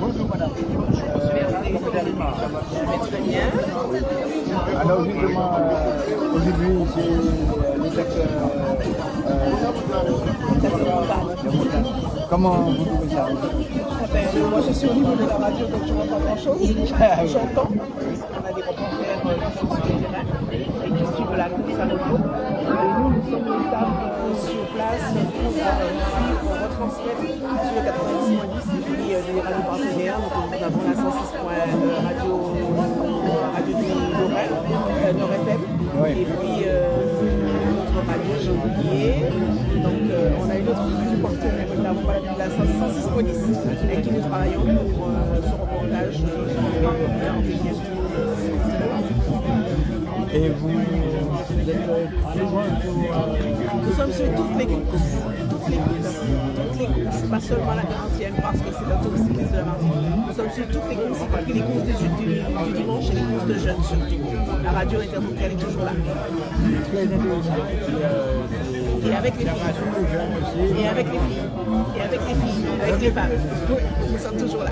Bonjour madame. Très bien. Alors justement, euh, aujourd'hui c'est le secteur euh, Comment vous trouvez ça? Ben, moi je suis au niveau de la radio donc je ne vois pas grand chose. J'entends. On a des reporters euh, qui sont sur le terrain et qui suivent la course à moto. Et nous, nous sommes les euh, sur place pour euh, suivre, retransmettre sur le 90.10 Oui. Et puis euh, notre radio, j'ai oublié. Donc euh, on a une autre partenaire, nous n'avons pas la 106 police avec qui nous travaillons pour euh, ce reportage Et vous, Nous sommes sur toutes les courses, toutes les toutes les pas seulement la garantienne parce que c'est la touriste de la Martinique. Nous sommes sur toutes les courses, y compris les courses du, du, dimanche et les courses de jeunes surtout. La radio intermondiale est toujours là. Et, avec les filles. Et avec les filles. Et avec les filles, avec les femmes. Nous sommes toujours là.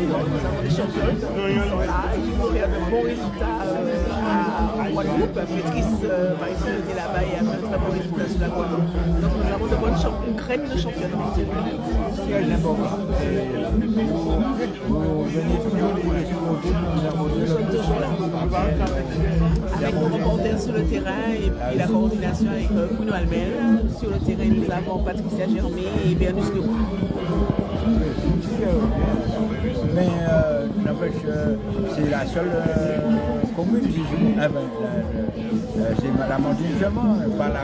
Nous avons des championnes qui sont là et qui de bons résultats euh, à, Guadeloupe. Maîtrise, par exemple, était là-bas et a fait un très bon résultat sur la Guadeloupe. Donc nous avons de bonnes une crème de aborder Nous sommes toujours là. Avec nos reporters sur le terrain et la coordination avec Bruno Almel. Sur le terrain, nous avons Patricia Germé et Bernus Leroux. C'est la seule euh, commune qui joue. Ah ben, la- c'est la pas la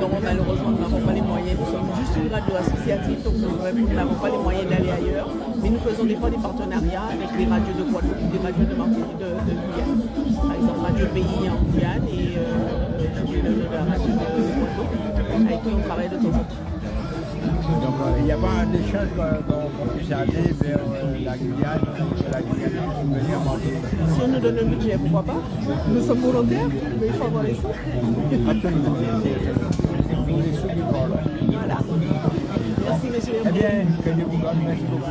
Non, malheureusement, nous n'avons pas les moyens. Nous sommes juste une radio associative, donc nous n'avons pas les moyens d'aller ailleurs. Mais nous faisons des fois des partenariats avec les radios de Guadeloupe, des radios de Martinique, de, Guyane. Par exemple, Radio Pays en Guyane et euh, la radio de Guadeloupe, avec qui on travaille de temps en temps. Donc euh, il n'y a pas d'échange euh, qu'on puisse aller vers euh, la Guyane, la Guyane pour venir manger. Si on nous donne le budget, pourquoi pas? Nous sommes volontaires, mais il faut avoir les sous. Absolument. Les sous du bord. Voilà. Merci, monsieur. Eh bien, que Dieu vous garde, merci beaucoup.